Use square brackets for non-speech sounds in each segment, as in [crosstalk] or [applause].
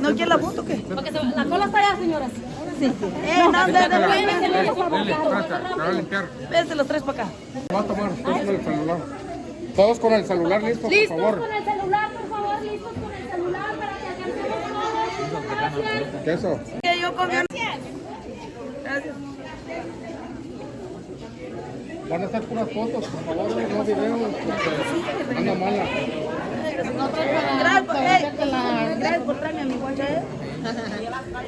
¿No quiere la foto o qué? Porque la cola está allá, señora. Sí. Eh, no, de, de, de, los tres para acá. Va a tomar todos con el celular. Todos con el celular listo, por Listos favor. con el celular, por favor, listos con el celular para que alcancemos todos. Gracias. ¿Qué eso? Que yo en... Gracias. Van a hacer puras fotos, por favor, no videos. porque Anda mala. Gracias por, gracias por traerme a mi guacha, ¿eh?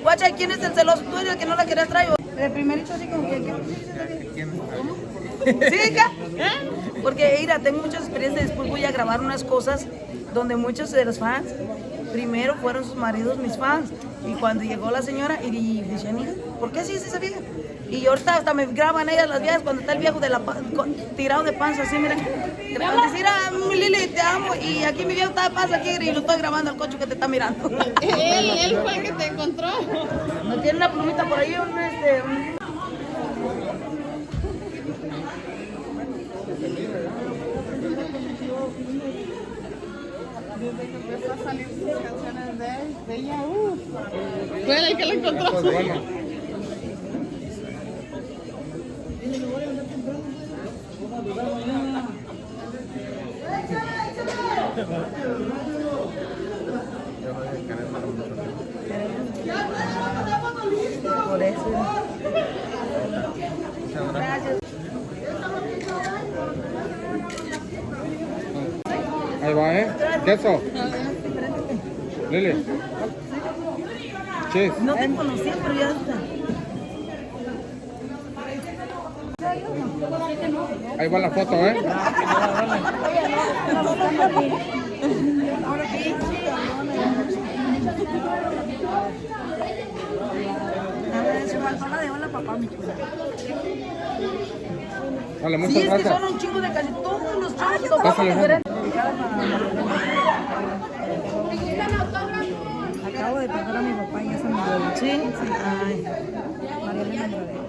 Guacha, ¿quién es el celoso? ¿Tú eres el que no la querías traer? El primerito así como que... ¿Cómo? ¿Sí, hija? Porque, mira, tengo muchas experiencias. Después voy a grabar unas cosas donde muchos de los fans, primero fueron sus maridos mis fans. Y cuando llegó la señora, y dice, "Mira, ¿por qué así es esa vieja? Y ahorita hasta me graban ellas las viejas cuando está el viejo de la con- tirado de panza, así, mira. Graban, decir, ah, Lili, te amo. Y aquí mi viejo está de panza aquí y lo estoy grabando al coche que te está mirando. [laughs] Él, él fue el que te encontró. ¿No tiene una plumita por ahí? Un, este, un- canciones de de ella. Fue él el que lo encontró. Por eso. Gracias. Ahí va, ¿eh? ¿Qué eso? Lili. Cheese. No te conocía, pero ya está. Ahí va la foto, ¿eh? Se faltó la de hola papá, mi chula. Vale, Sí, muchas es que son un chingo de casi todos los diferentes. Acabo de perder a mi papá y ya se. ¿Sí? Sí. Ay. Elena Andrade.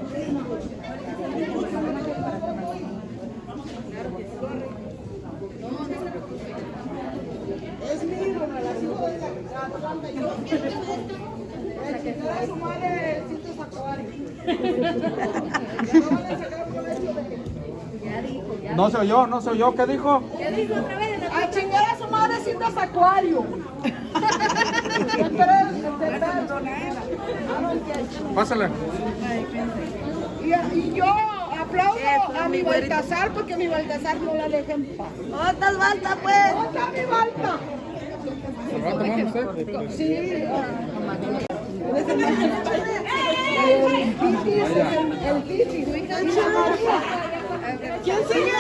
No se oyó, no se oyó. ¿Qué dijo? A chingar a su madre cintas acuario. [laughs] Pásale. Y, y yo aplaudo Eso, a mi. Baltasar porque mi Baltasar no la deja en paz. ¡Otras basta, pues! ¡Otra mi Balta! ¿Se lo va a tomar usted? Sí. El Titi el, Titi. Y la Marta. ¿Quién sigue?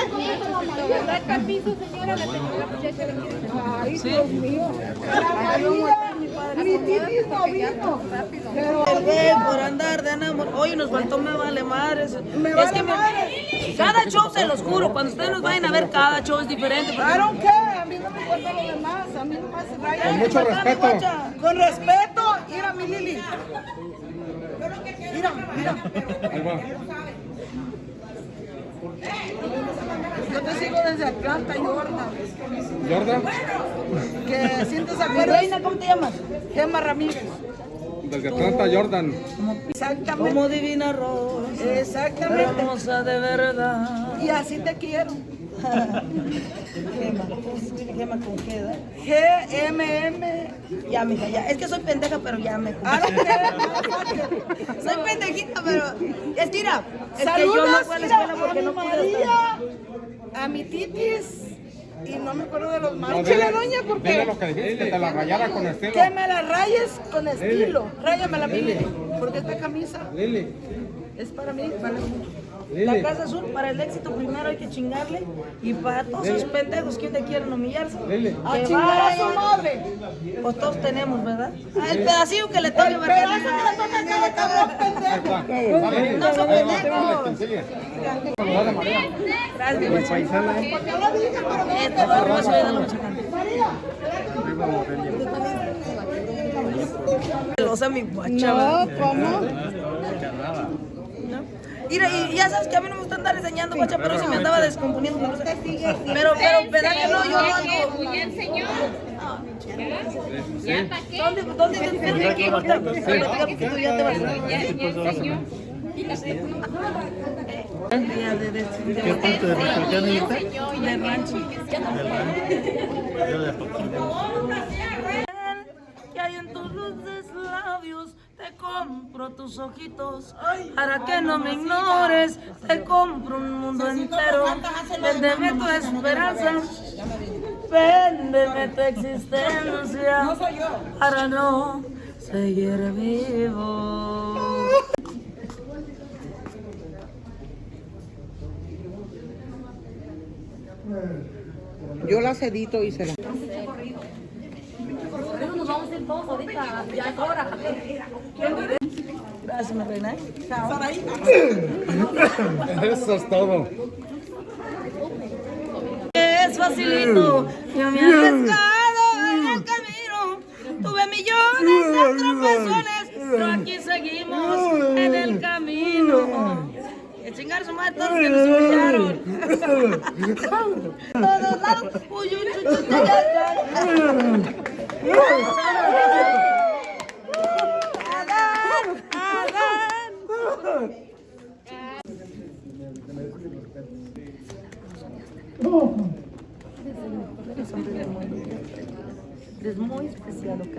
Ay, Dios mío. Vino. Pero güey por andar de enamor. Oye, nos faltó me vale madres. Me es vale que madres. cada show se los juro, cuando ustedes nos vayan a ver, cada show es diferente. don't care, a mí no me importa lo demás, a mí no me hace raya. Con mucho respeto. Con respeto, mira mi Lili. Mira, mira. Ahí va. Yo te sigo desde Atlanta, Jordan. Jordan, Que sientes Mi acuerdo. reina, ¿cómo te llamas? Gemma Ramírez. desde Atlanta, Jordan. Exactamente. Como divina rosa, Exactamente. hermosa de verdad. Y así te quiero. Gema, ¿cómo se escribe Gema con qué edad? G-M-M. Ya, mija, ya. Es que soy pendeja, pero ya me care. Soy pendejita, pero. Es mira, es que Saludos, yo no fui a la escuela porque no pude María, a mi titis y no me acuerdo de los dile- Chile, doña, Dile porque lo que dijiste, que te la rayara con estilo. que me la rayes con estilo. Ráyamela, mi Lili, porque esta camisa Lili, es para mí, vale mucho. La casa azul, para el éxito primero hay que chingarle. Y para todos esos pendejos que te quieren humillarse. A que chingar a su madre. Pues todos tenemos, ¿verdad? Ah, el pedacillo que le toque, El pedazo que le a. Dale, No son pendejos. a. Gracias, paisana. Porque yo lo dije, pero no Este. Celosa mi guacha. No, ¿cómo? Mira, y ya sabes que a mí no me gusta andar enseñando, guacha, pero sí me andaba descomponiendo. Pero, pero, ¿verdad que no? Yo no ando. Ya enseñó. ¿Ya para qué? ¿Dónde, dónde te que tú ya te hay en tus dulces labios. Te compro tus ojitos para que no me ignores. Te compro un mundo entero. Véndeme tu esperanza. Véndeme tu existencia para no seguir vivo. Yo las edito y se las... Gracias, mi reina. Eso es todo. Es facilito, yo me he arriesgado en el camino. Tuve millones de tropezones, pero aquí seguimos en el camino. Que chingar su madre todos los que nos escucharon. Todos lados. Uy, uy, uy, uy, uy, uy, Es muy especial, ¿ok?